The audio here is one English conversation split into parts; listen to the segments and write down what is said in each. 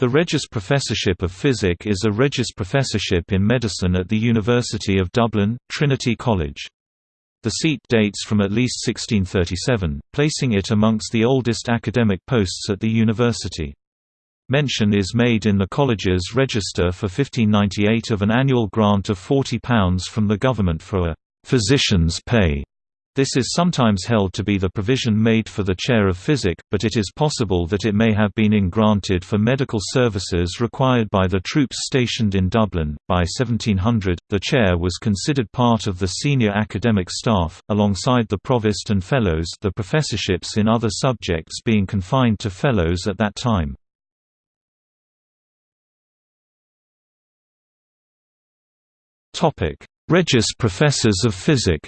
The Regius Professorship of Physic is a Regius Professorship in Medicine at the University of Dublin, Trinity College. The seat dates from at least 1637, placing it amongst the oldest academic posts at the university. Mention is made in the college's register for 1598 of an annual grant of £40 from the government for a «physician's pay» This is sometimes held to be the provision made for the chair of physic, but it is possible that it may have been in granted for medical services required by the troops stationed in Dublin. By 1700, the chair was considered part of the senior academic staff, alongside the provost and fellows, the professorships in other subjects being confined to fellows at that time. Topic: Regius Professors of Physic.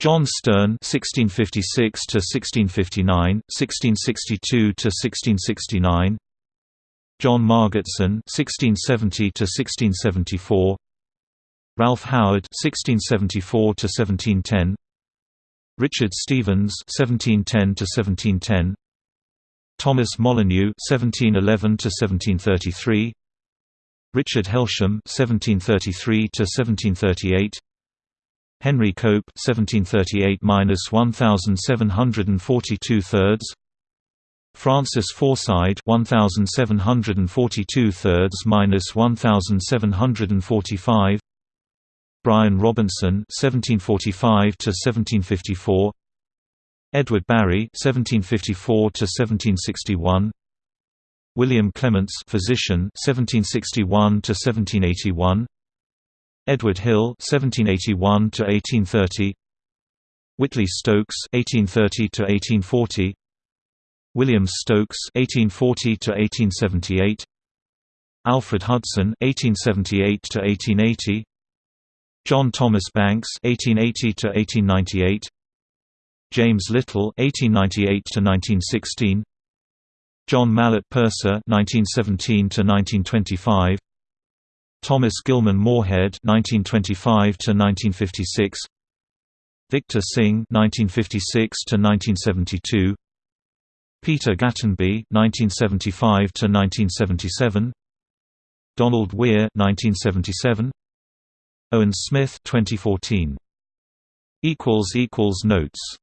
John Stearne (1656 to 1659, 1662 to 1669), John Margetson (1670 to 1674), Ralph Howard (1674 to 1710), Richard Steevens (1710 to 1710), Thomas Molyneux (1711 to 1733), Richard Helsham (1733 to 1738). Henry Cope 1738-1742 thirds. Francis Forside 1742 thirds minus 1745 Bryan Robinson 1745 to 1754 Edward Barry 1754 to 1761 William Clements physician 1761 to 1781 Edward Hill (1781–1830), Whitley Stokes (1830–1840), William Stokes (1840–1878), Alfred Hudson (1878–1880), John Thomas Banks (1880–1898), James Little (1898–1916), John Mallet Purser (1917–1925). Thomas Gillman Moorhead (1925–1956), Victor Synge (1956–1972), Peter Gatenby (1975–1977), Donald Weir (1977), Owen Smith (2014). Equals equals notes.